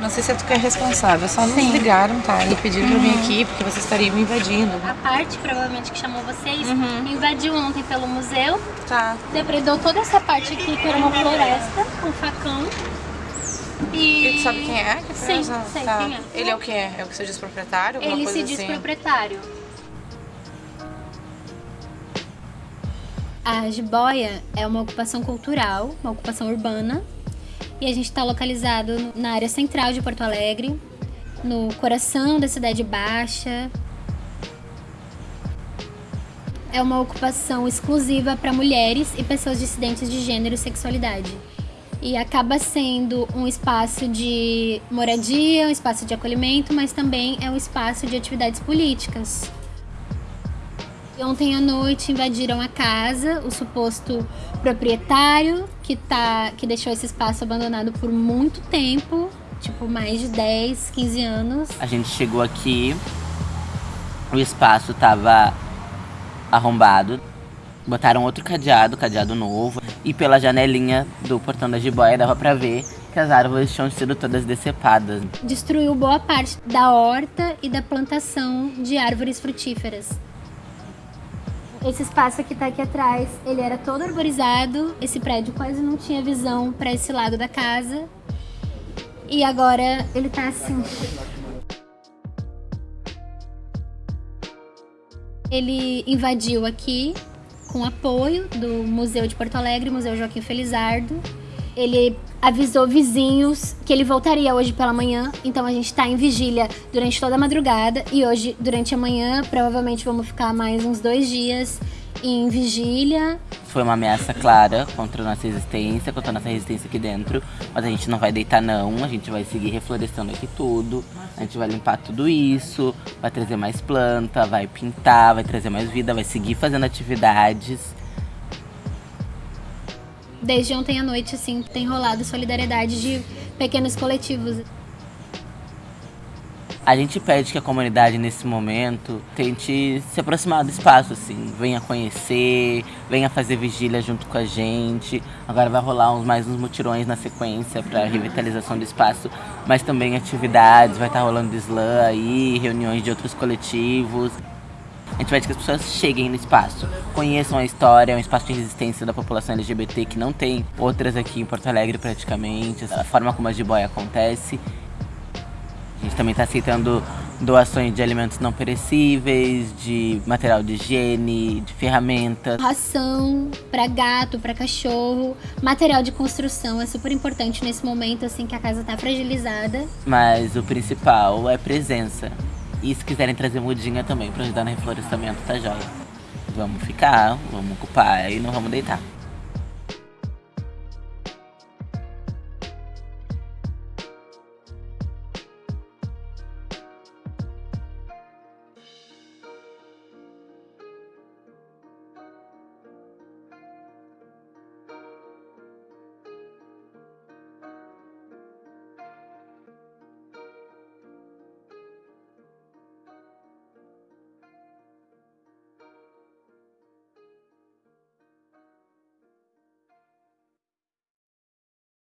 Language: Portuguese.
Não sei se é tu que é responsável, só nos ligaram, tá? E pediram pra eu vir aqui porque vocês estariam invadindo. A parte, provavelmente, que chamou vocês, Uhum. invadiu ontem pelo museu, Tá. depredou toda essa parte aqui, que era uma floresta, com facão. E... E tu sabe quem é? que? Sim, sei tá. quem é. Ele é o que é? É o que se diz proprietário? Ele coisa se diz assim? proprietário. A jiboia é uma ocupação cultural, uma ocupação urbana. E a gente está localizado na área central de Porto Alegre, no coração da Cidade Baixa. É uma ocupação exclusiva para mulheres e pessoas dissidentes de gênero e sexualidade. E acaba sendo um espaço de moradia, um espaço de acolhimento, mas também é um espaço de atividades políticas. Ontem à noite invadiram a casa, o suposto proprietário que, tá, que deixou esse espaço abandonado por muito tempo, tipo mais de 10, 15 anos. A gente chegou aqui, o espaço tava arrombado. Botaram outro cadeado, cadeado novo. E pela janelinha do portão da jiboia dava pra ver que as árvores tinham sido todas decepadas. Destruiu boa parte da horta e da plantação de árvores frutíferas. Esse espaço que tá aqui atrás, ele era todo arborizado. Esse prédio quase não tinha visão para esse lado da casa. E agora ele tá assim. Ele invadiu aqui com apoio do Museu de Porto Alegre, Museu Joaquim Felizardo. Ele avisou vizinhos que ele voltaria hoje pela manhã, então a gente tá em vigília durante toda a madrugada e hoje, durante a manhã, provavelmente vamos ficar mais uns dois dias em vigília. Foi uma ameaça clara contra a nossa existência, contra a nossa resistência aqui dentro. Mas a gente não vai deitar não, a gente vai seguir reflorestando aqui tudo. A gente vai limpar tudo isso, vai trazer mais planta, vai pintar, vai trazer mais vida, vai seguir fazendo atividades. Desde ontem à noite, assim, tem rolado solidariedade de pequenos coletivos. A gente pede que a comunidade nesse momento tente se aproximar do espaço, assim, venha conhecer, venha fazer vigília junto com a gente. Agora vai rolar uns, mais uns mutirões na sequência para revitalização do espaço, mas também atividades, vai estar rolando slam aí, reuniões de outros coletivos. A gente pede que as pessoas cheguem no espaço, conheçam a história, é um espaço de resistência da população LGBT que não tem outras aqui em Porto Alegre praticamente, a forma como a jiboia acontece. A gente também está aceitando doações de alimentos não perecíveis, de material de higiene, de ferramentas. Ração para gato, para cachorro, material de construção é super importante nesse momento, assim, que a casa tá fragilizada. Mas o principal é presença. E se quiserem trazer mudinha também para ajudar no reflorestamento, tá joia. Vamos ficar, vamos ocupar e não vamos deitar.